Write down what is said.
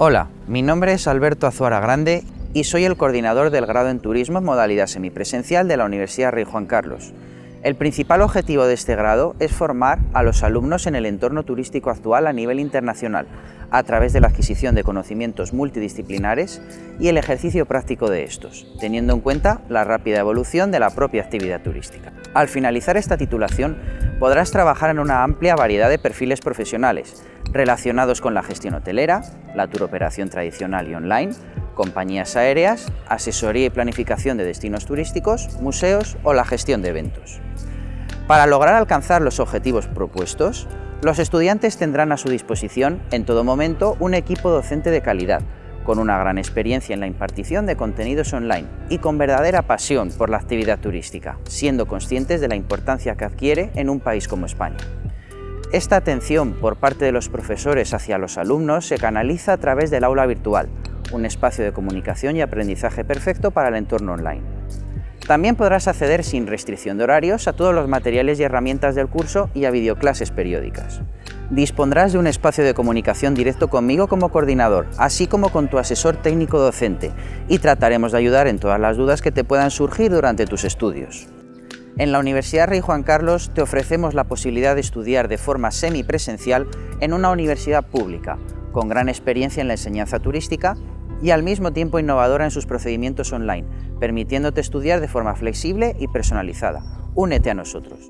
Hola, mi nombre es Alberto Azuara Grande y soy el coordinador del grado en Turismo en modalidad semipresencial de la Universidad Rey Juan Carlos. El principal objetivo de este grado es formar a los alumnos en el entorno turístico actual a nivel internacional, a través de la adquisición de conocimientos multidisciplinares y el ejercicio práctico de estos, teniendo en cuenta la rápida evolución de la propia actividad turística. Al finalizar esta titulación, podrás trabajar en una amplia variedad de perfiles profesionales, relacionados con la gestión hotelera, la turoperación tradicional y online, compañías aéreas, asesoría y planificación de destinos turísticos, museos o la gestión de eventos. Para lograr alcanzar los objetivos propuestos, los estudiantes tendrán a su disposición en todo momento un equipo docente de calidad, con una gran experiencia en la impartición de contenidos online y con verdadera pasión por la actividad turística, siendo conscientes de la importancia que adquiere en un país como España. Esta atención por parte de los profesores hacia los alumnos se canaliza a través del aula virtual, un espacio de comunicación y aprendizaje perfecto para el entorno online. También podrás acceder sin restricción de horarios a todos los materiales y herramientas del curso y a videoclases periódicas. Dispondrás de un espacio de comunicación directo conmigo como coordinador, así como con tu asesor técnico docente, y trataremos de ayudar en todas las dudas que te puedan surgir durante tus estudios. En la Universidad Rey Juan Carlos te ofrecemos la posibilidad de estudiar de forma semipresencial en una universidad pública, con gran experiencia en la enseñanza turística y al mismo tiempo innovadora en sus procedimientos online, permitiéndote estudiar de forma flexible y personalizada. Únete a nosotros.